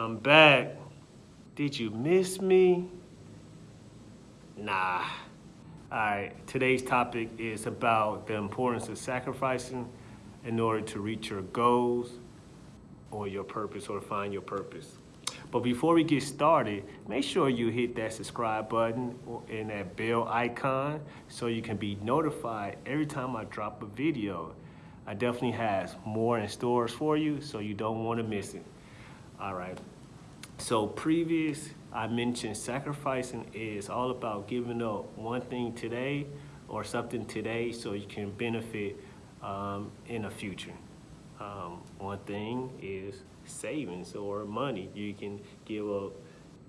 I'm back. Did you miss me? Nah. All right, today's topic is about the importance of sacrificing in order to reach your goals or your purpose or find your purpose. But before we get started, make sure you hit that subscribe button and that bell icon so you can be notified every time I drop a video. I definitely have more in stores for you, so you don't want to miss it. All right. So previous, I mentioned sacrificing is all about giving up one thing today or something today so you can benefit um, in the future. Um, one thing is savings or money. You can give up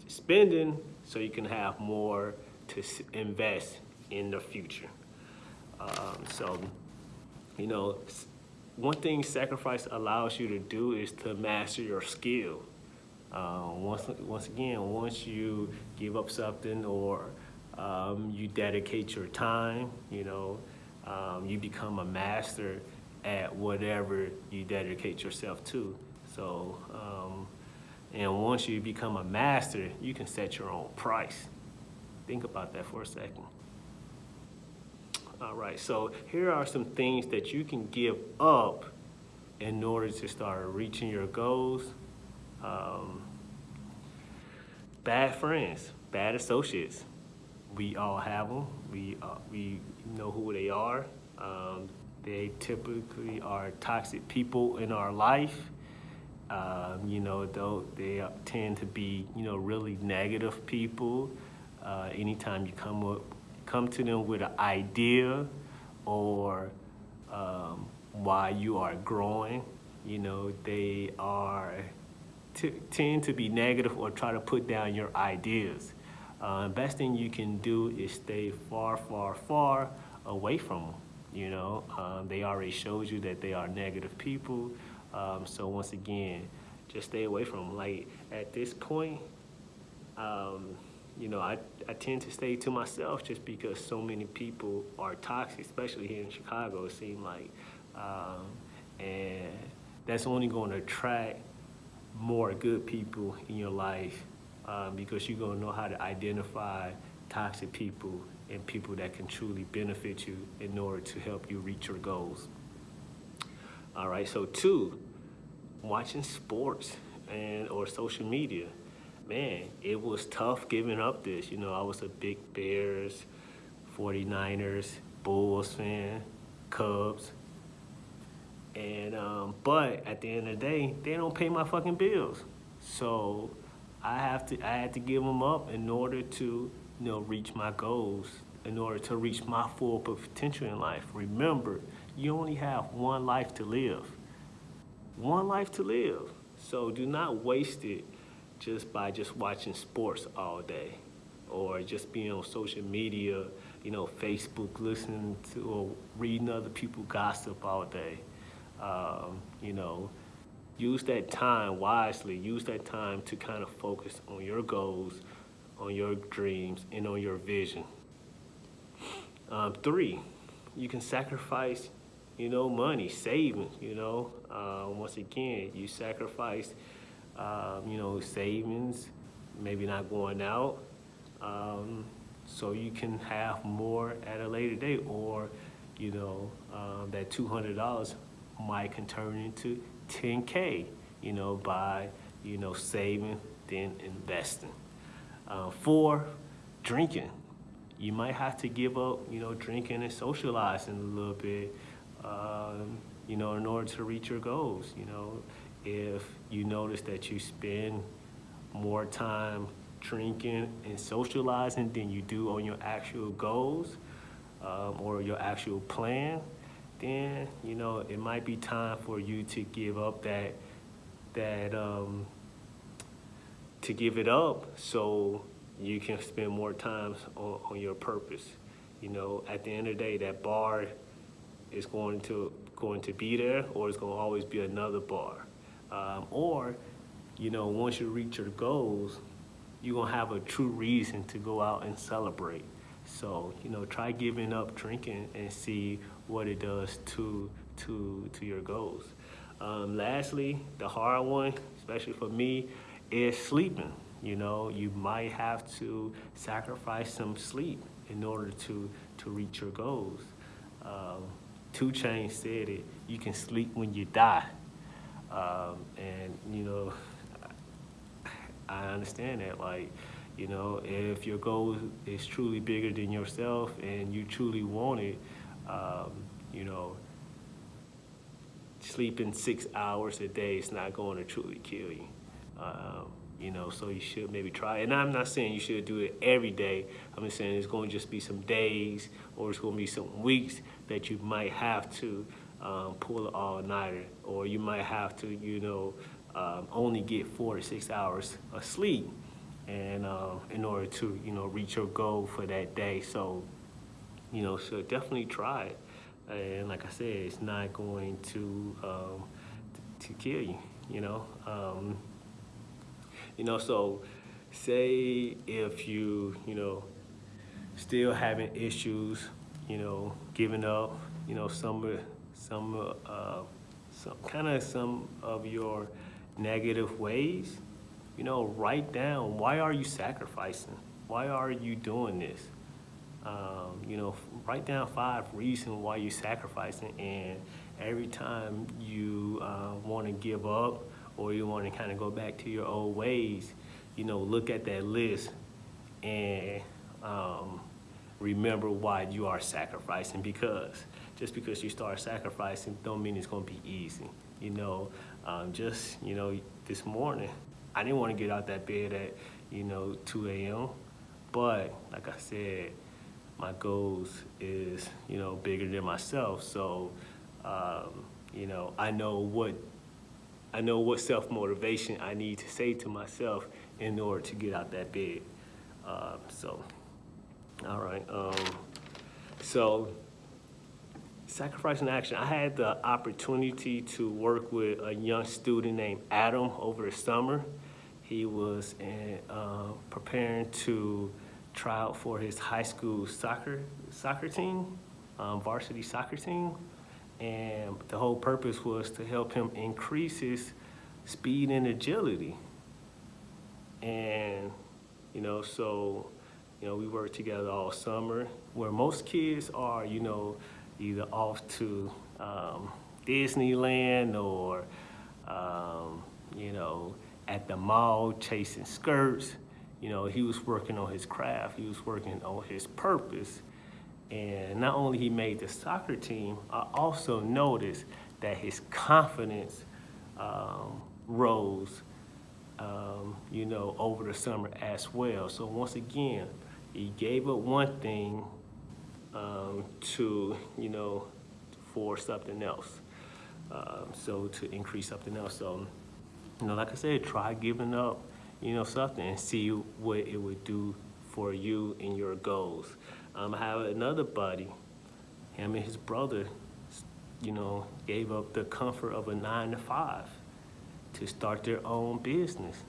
spending so you can have more to invest in the future. Um, so, you know, one thing sacrifice allows you to do is to master your skill. Uh, once, once again, once you give up something or um, you dedicate your time, you know, um, you become a master at whatever you dedicate yourself to. So, um, and once you become a master, you can set your own price. Think about that for a second. All right, so here are some things that you can give up in order to start reaching your goals. Um, bad friends, bad associates. We all have them. We, uh, we know who they are. Um, they typically are toxic people in our life. Um, you know, though they tend to be, you know, really negative people. Uh, anytime you come up come to them with an idea or um, why you are growing. You know, they are tend to be negative or try to put down your ideas. Uh, best thing you can do is stay far, far, far away from them. You know, um, they already showed you that they are negative people. Um, so once again, just stay away from them. Like at this point, um, you know, I, I tend to stay to myself just because so many people are toxic, especially here in Chicago, it seems like. Um, and that's only going to attract more good people in your life um, because you're going to know how to identify toxic people and people that can truly benefit you in order to help you reach your goals. All right, so two, watching sports and or social media man, it was tough giving up this. You know, I was a big Bears, 49ers, Bulls fan, Cubs. And, um, but at the end of the day, they don't pay my fucking bills. So I have to, I had to give them up in order to, you know, reach my goals, in order to reach my full potential in life. Remember, you only have one life to live. One life to live. So do not waste it just by just watching sports all day or just being on social media, you know, Facebook, listening to or reading other people gossip all day. Um, you know, use that time wisely. Use that time to kind of focus on your goals, on your dreams, and on your vision. Um, three, you can sacrifice, you know, money, saving, you know. Uh, once again, you sacrifice um, you know, savings, maybe not going out. Um, so you can have more at a later date or, you know, um, that $200 might can turn into 10K, you know, by, you know, saving, then investing. Uh, four, drinking. You might have to give up, you know, drinking and socializing a little bit, um, you know, in order to reach your goals, you know if you notice that you spend more time drinking and socializing than you do on your actual goals um, or your actual plan, then you know it might be time for you to give up that that um, to give it up so you can spend more time on, on your purpose. You know, at the end of the day, that bar is going to going to be there, or it's going to always be another bar. Um, or, you know, once you reach your goals, you're gonna have a true reason to go out and celebrate. So, you know, try giving up drinking and see what it does to, to, to your goals. Um, lastly, the hard one, especially for me, is sleeping. You know, you might have to sacrifice some sleep in order to, to reach your goals. Um, 2 Chainz said it, you can sleep when you die. Um, and, you know, I understand that, like, you know, if your goal is truly bigger than yourself and you truly want it, um, you know, sleeping six hours a day is not going to truly kill you. Um, you know, so you should maybe try. And I'm not saying you should do it every day. I'm just saying it's going to just be some days or it's going to be some weeks that you might have to um, pull an all-nighter or you might have to, you know, um, only get four to six hours of sleep and uh, in order to, you know, reach your goal for that day. So, you know, so definitely try it. And like I said, it's not going to um, to kill you, you know. Um, you know, so say if you, you know, still having issues, you know, giving up, you know, some some, uh, some kind of some of your negative ways, you know, write down why are you sacrificing? Why are you doing this? Um, you know, write down five reasons why you're sacrificing, and every time you uh, want to give up or you want to kind of go back to your old ways, you know, look at that list and um, remember why you are sacrificing because just because you start sacrificing don't mean it's going to be easy. You know, um, just, you know, this morning, I didn't want to get out that bed at, you know, 2 a.m. But like I said, my goals is, you know, bigger than myself. So, um, you know, I know what I know what self-motivation I need to say to myself in order to get out that bed. Um, so, all right. Um, so, sacrifice in action. I had the opportunity to work with a young student named Adam over the summer. He was in, uh, preparing to try out for his high school soccer soccer team, um, varsity soccer team. And the whole purpose was to help him increase his speed and agility. And, you know, so, you know, we worked together all summer where most kids are, you know, either off to um, Disneyland or, um, you know, at the mall chasing skirts. You know, he was working on his craft. He was working on his purpose. And not only he made the soccer team, I also noticed that his confidence um, rose, um, you know, over the summer as well. So once again, he gave up one thing um, to, you know, for something else. Um, so to increase something else. So, you know, like I said, try giving up, you know, something and see what it would do for you and your goals. Um, I have another buddy, him and his brother, you know, gave up the comfort of a nine to five to start their own business.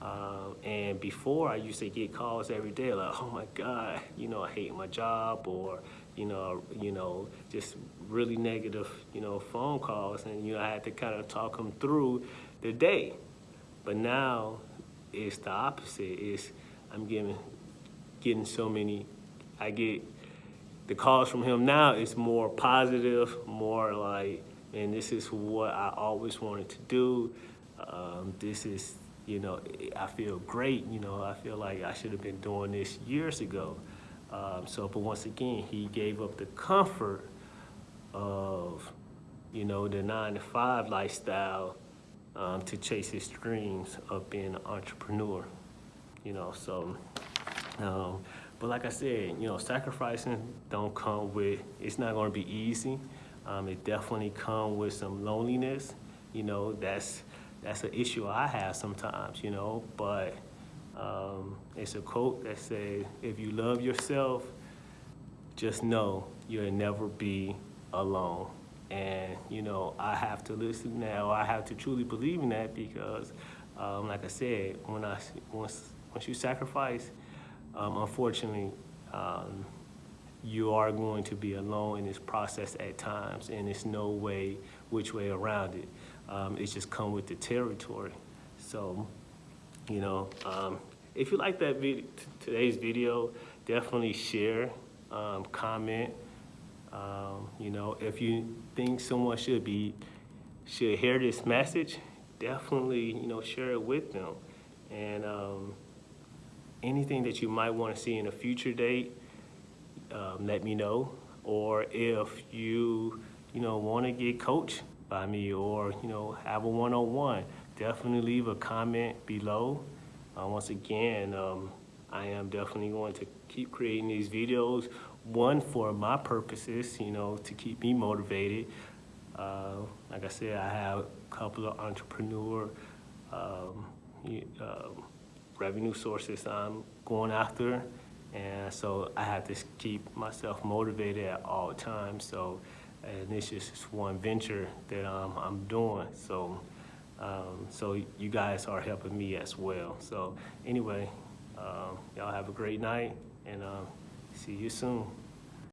Uh, and before I used to get calls every day like, oh my God, you know, I hate my job or, you know, you know, just really negative, you know, phone calls. And, you know, I had to kind of talk them through the day. But now it's the opposite. It's, I'm getting, getting so many I get the calls from him now is more positive, more like, and this is what I always wanted to do. Um, this is, you know, I feel great. You know, I feel like I should have been doing this years ago. Um, so, but once again, he gave up the comfort of, you know, the nine to five lifestyle um, to chase his dreams of being an entrepreneur. You know, so. Um, but like I said, you know, sacrificing don't come with, it's not gonna be easy. Um, it definitely come with some loneliness. You know, that's, that's an issue I have sometimes, you know, but um, it's a quote that says, if you love yourself, just know you'll never be alone. And, you know, I have to listen now. I have to truly believe in that because, um, like I said, when I, once, once you sacrifice, um, unfortunately, um, you are going to be alone in this process at times, and there's no way which way around it. Um, it's just come with the territory. So, You know, um, if you like that video, today's video, definitely share, um, comment. Um, you know, if you think someone should be should hear this message, definitely you know share it with them. And um, anything that you might want to see in a future date, um, let me know. Or if you, you know, want to get coached by me or, you know, have a one-on-one, definitely leave a comment below. Uh, once again, um, I am definitely going to keep creating these videos. One, for my purposes, you know, to keep me motivated. Uh, like I said, I have a couple of entrepreneur um, um, revenue sources I'm going after. And so I have to keep myself motivated at all times. So, and this is just one venture that um, I'm doing. So, um, so you guys are helping me as well. So anyway, um, y'all have a great night and um, see you soon.